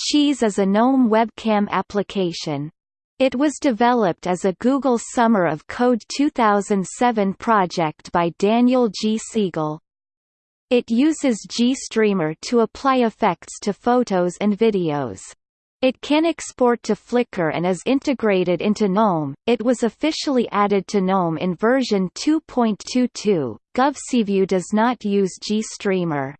Cheese is a GNOME webcam application. It was developed as a Google Summer of Code 2007 project by Daniel G. Siegel. It uses GStreamer to apply effects to photos and videos. It can export to Flickr and is integrated into GNOME. It was officially added to GNOME in version 2.22. Guvcview does not use GStreamer.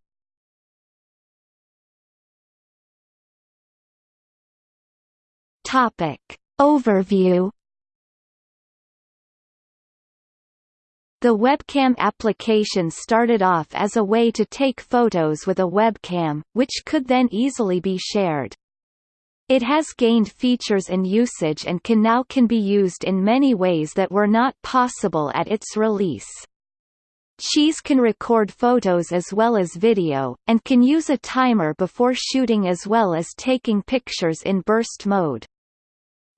Topic Overview The webcam application started off as a way to take photos with a webcam, which could then easily be shared. It has gained features and usage and can now can be used in many ways that were not possible at its release. Cheese can record photos as well as video, and can use a timer before shooting as well as taking pictures in burst mode.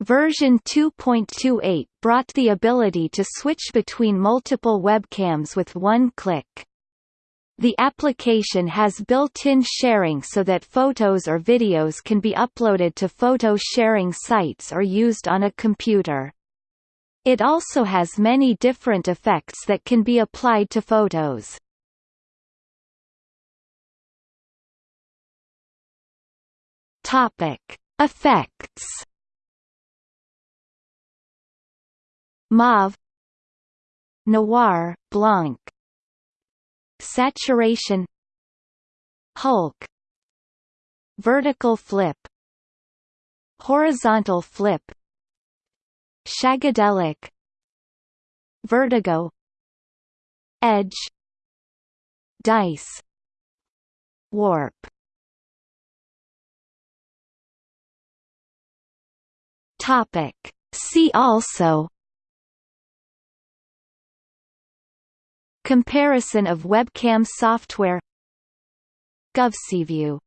Version 2.28 brought the ability to switch between multiple webcams with one click. The application has built-in sharing so that photos or videos can be uploaded to photo sharing sites or used on a computer. It also has many different effects that can be applied to photos. Effects Mauve. Noir, Blanc. Saturation. Hulk. Vertical flip. Horizontal flip. Shagadelic. Vertigo. Edge. Dice. Warp. Topic. See also Comparison of webcam software. Guvcview